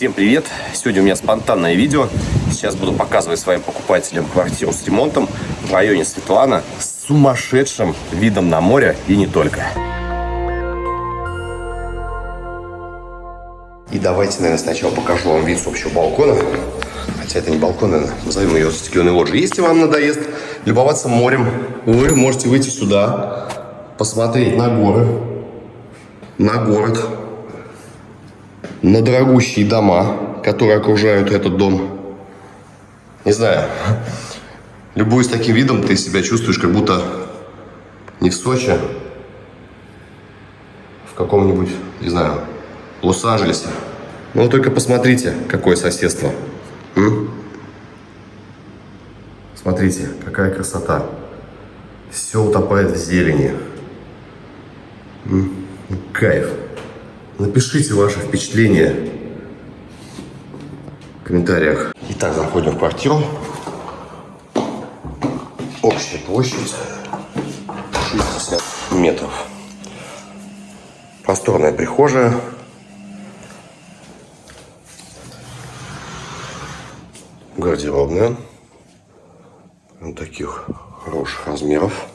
Всем привет! Сегодня у меня спонтанное видео. Сейчас буду показывать своим покупателям квартиру с ремонтом в районе Светлана с сумасшедшим видом на море и не только. И давайте, наверное, сначала покажу вам вид с общего балкона. Хотя это не балкон, наверное, назовем ее лоджией. Если вам надоест любоваться морем, вы можете выйти сюда, посмотреть на горы, на город, на дорогущие дома, которые окружают этот дом. Не знаю, любуясь таким видом, ты себя чувствуешь, как будто не в Сочи, в каком-нибудь, не знаю, Лос-Анджелесе. Ну, только посмотрите, какое соседство. М? Смотрите, какая красота. Все утопает в зелени. М? Кайф. Напишите ваши впечатления в комментариях. Итак, заходим в квартиру. Общая площадь 60 метров. Просторная прихожая. Гардеробная. Вот таких хороших размеров.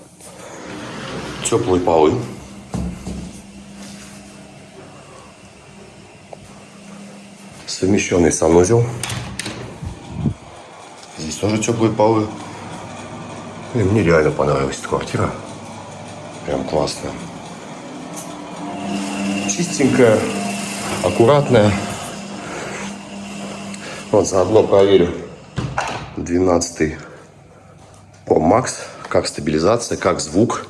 Теплые полы. Совмещенный санузел. Здесь тоже теплые полы. И мне реально понравилась эта квартира. Прям классная. Чистенькая, аккуратная. Вот заодно проверю 12 Pro Max. Как стабилизация, как звук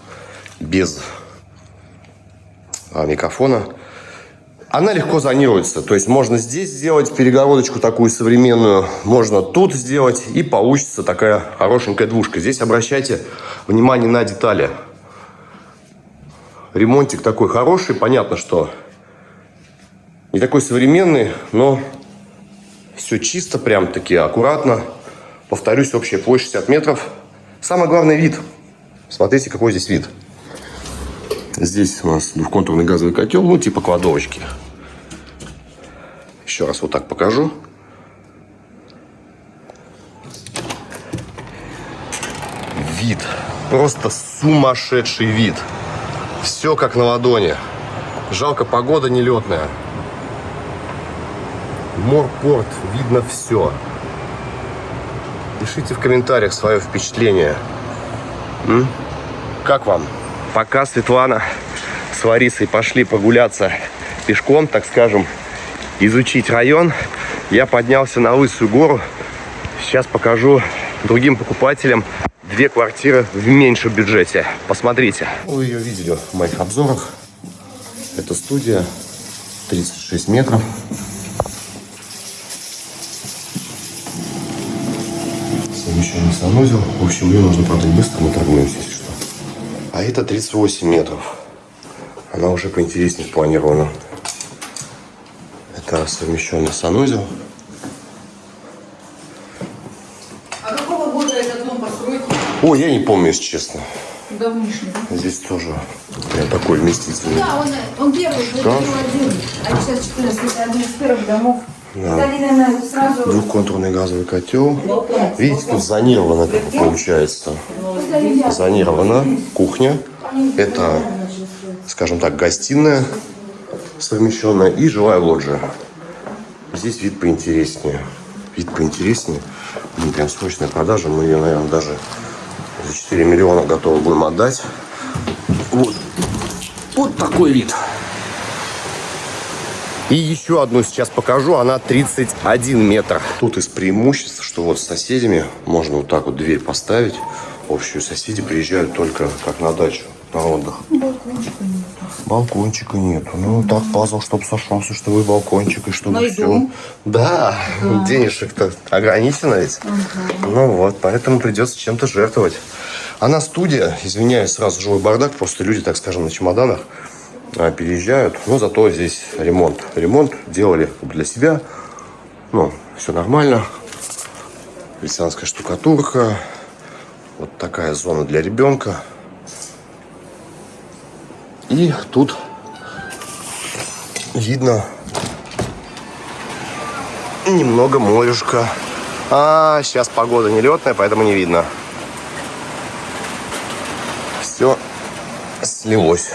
без а, микрофона. Она легко зонируется, то есть можно здесь сделать перегородочку такую современную, можно тут сделать, и получится такая хорошенькая двушка. Здесь обращайте внимание на детали. Ремонтик такой хороший, понятно, что не такой современный, но все чисто, прям таки аккуратно. Повторюсь, общая площадь 60 метров. Самое главное вид. Смотрите, какой здесь вид. Здесь у нас двухконтурный газовый котел, ну типа кладовочки. Еще раз вот так покажу. Вид. Просто сумасшедший вид. Все как на ладони. Жалко, погода нелетная. Морпорт, видно все. Пишите в комментариях свое впечатление. М? Как вам? Пока Светлана с Ларисой пошли прогуляться пешком, так скажем, изучить район, я поднялся на Лысую гору. Сейчас покажу другим покупателям две квартиры в меньшем бюджете. Посмотрите. Вы ее видели в моих обзорах. Это студия, 36 метров. Совмещенный санузел. В общем, ее нужно продать быстро, мы торгуемся, если что. А это 38 метров. Она уже поинтереснее спланирована. Это совмещенный санузел. А какого года этот дом построен? Ой, я не помню, если честно. Давнишний. Здесь тоже прям такой вместительный. Да, он, он первый, Шкаф. один. А сейчас 14, это один из первых домов. Да. Сразу... Двухконтурный газовый котел. Видите, тут зонировано как получается. Зонирована кухня. Это, скажем так, гостиная совмещенная и жилая лоджия. Здесь вид поинтереснее. Вид поинтереснее. Блин, прям срочная продажа. Мы ее, наверное, даже за 4 миллиона готовы будем отдать. Вот. Вот такой вид. И еще одну сейчас покажу. Она 31 метр. Тут из преимуществ, что вот с соседями можно вот так вот дверь поставить. Общую соседи приезжают только как на дачу, на отдых. Балкончика нет. Балкончика нету. Ну, так пазл, чтобы сошелся, чтобы и балкончик, и чтобы Найду. все. Да, денежек-то ограничено ведь. Ну вот, поэтому придется чем-то жертвовать. Она студия, извиняюсь, сразу живой бардак, просто люди, так скажем, на чемоданах а, переезжают. Но зато здесь ремонт. Ремонт делали для себя. Ну, все нормально. Христианская штукатурка. Вот такая зона для ребенка. И тут видно немного морюшка. А, сейчас погода нелетная, поэтому не видно. Все слилось.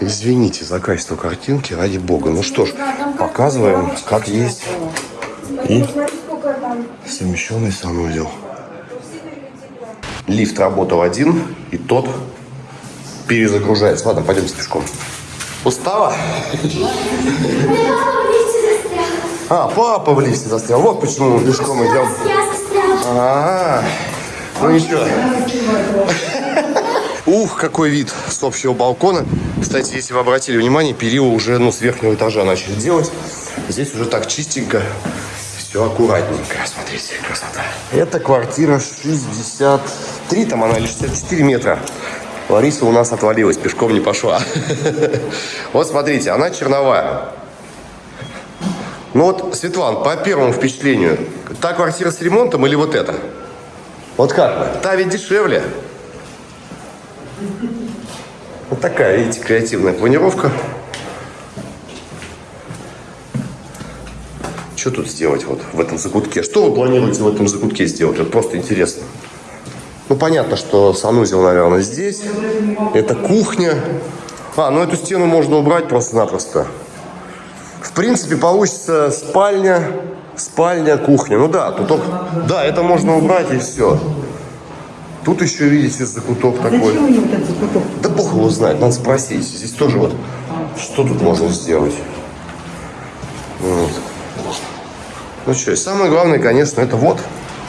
Извините за качество картинки, ради бога. Ну что ж, показываем, как есть. И совмещенный санузел. Лифт работал один, и тот перезагружается. Ладно, пойдемте пешком. Устала? А, папа в лифте застрял. Вот почему мы пешком идем. А, ну ничего. Ух, какой вид с общего балкона. Кстати, если вы обратили внимание, перила уже ну, с верхнего этажа начали делать. Здесь уже так чистенько, все аккуратненько. Смотрите, красота. Это квартира 63, там она или 64 метра. Лариса у нас отвалилась, пешком не пошла. Вот смотрите, она черновая. Ну вот, Светлан, по первому впечатлению, та квартира с ремонтом или вот эта? Вот как вы? Та ведь дешевле. Вот такая, видите, креативная планировка. Что тут сделать вот в этом закутке? Что вы планируете в этом закутке сделать? Вот просто интересно. Ну, понятно, что санузел, наверное, здесь. Это кухня. А, ну эту стену можно убрать просто-напросто. В принципе, получится спальня, спальня, кухня. Ну да, тут только... Да, это можно убрать и все. Тут еще, видите, закуток такой. Зачем вот этот закуток? Да бог его знает, надо спросить. Здесь тоже вот, что тут можно сделать? Вот. Ну что, и самое главное, конечно, это вот,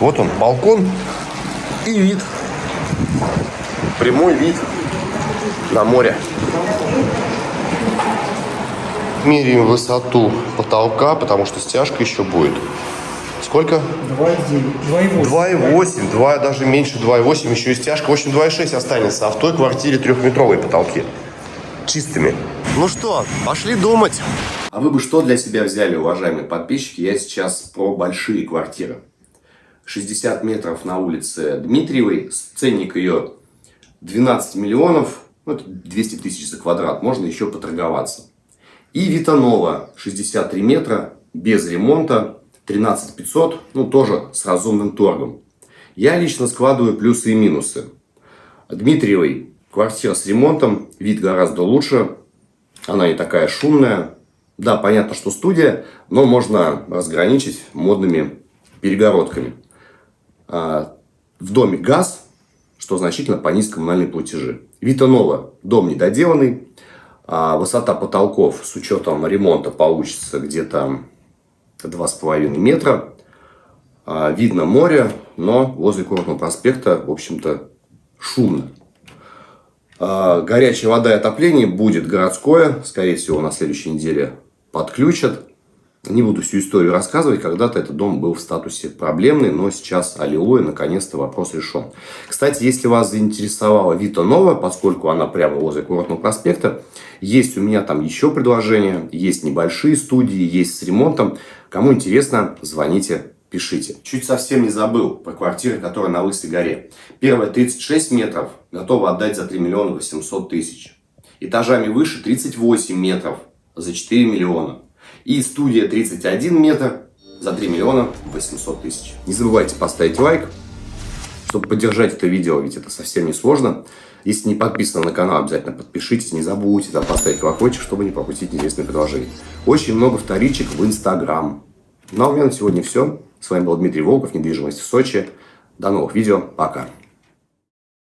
вот он, балкон и вид. Прямой вид на море. Меряем высоту потолка, потому что стяжка еще будет. Сколько? 2,9. 2,8. 2,8, 2, даже меньше 2,8, еще и стяжка. В общем, 2,6 останется, а в той квартире трехметровые потолки. Чистыми. Ну что, пошли думать. А вы бы что для себя взяли, уважаемые подписчики? Я сейчас про большие квартиры. 60 метров на улице Дмитриевой, ценник ее 12 миллионов, ну, это 200 тысяч за квадрат, можно еще поторговаться. И Витанова 63 метра, без ремонта, 13 500, ну тоже с разумным торгом. Я лично складываю плюсы и минусы. Дмитриевой квартира с ремонтом, вид гораздо лучше, она не такая шумная. Да, понятно, что студия, но можно разграничить модными перегородками. А, В доме газ, что значительно понизит коммунальные платежи. Витанова дом недоделанный, а высота потолков с учетом ремонта получится где-то 2,5 метра. А, Видно море, но возле Курортного проспекта, в общем-то, шумно. А, Горячая вода и отопление будет городское. Скорее всего, на следующей неделе подключат. Не буду всю историю рассказывать. Когда-то этот дом был в статусе проблемный, но сейчас, аллилуйя, наконец-то вопрос решен. Кстати, если вас заинтересовала Вита Нова, поскольку она прямо возле Курортного проспекта, есть у меня там еще предложения. Есть небольшие студии, есть с ремонтом. Кому интересно, звоните, пишите. Чуть совсем не забыл про квартиры, которые на Лысой горе. Первая 36 метров, готова отдать за 3 миллиона 800 тысяч. Этажами выше 38 метров за 4 миллиона. И студия 31 метр за 3 миллиона 800 тысяч. Не забывайте поставить лайк, чтобы поддержать это видео, ведь это совсем не сложно. Если не подписаны на канал, обязательно подпишитесь, не забудьте там поставить колокольчик, чтобы не пропустить интересные предложения. Очень много вторичек в Инстаграм. Ну а у меня на сегодня все. С вами был Дмитрий Волков, недвижимость в Сочи. До новых видео. Пока.